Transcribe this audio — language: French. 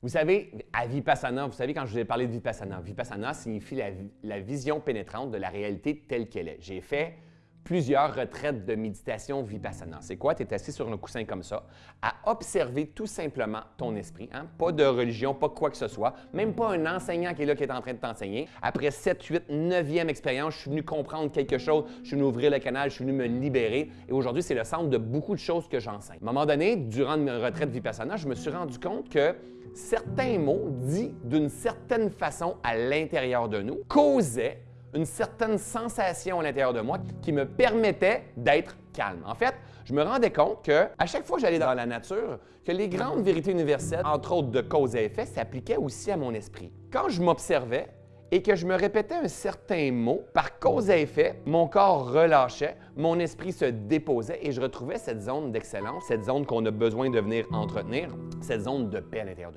Vous savez, à Vipassana, vous savez quand je vous ai parlé de Vipassana, Vipassana signifie la, la vision pénétrante de la réalité telle qu'elle est. J'ai fait plusieurs retraites de méditation vipassana. C'est quoi? Tu es assis sur un coussin comme ça, à observer tout simplement ton esprit. Hein? Pas de religion, pas quoi que ce soit, même pas un enseignant qui est là qui est en train de t'enseigner. Après 7, 8, 9e expérience, je suis venu comprendre quelque chose, je suis venu ouvrir le canal, je suis venu me libérer. Et aujourd'hui, c'est le centre de beaucoup de choses que j'enseigne. À un moment donné, durant une retraite vipassana, je me suis rendu compte que certains mots dits d'une certaine façon à l'intérieur de nous causaient une certaine sensation à l'intérieur de moi qui me permettait d'être calme. En fait, je me rendais compte que à chaque fois que j'allais dans la nature, que les grandes vérités universelles, entre autres de cause et effet, s'appliquaient aussi à mon esprit. Quand je m'observais et que je me répétais un certain mot, par cause et effet, mon corps relâchait, mon esprit se déposait et je retrouvais cette zone d'excellence, cette zone qu'on a besoin de venir entretenir, cette zone de paix à l'intérieur de nous.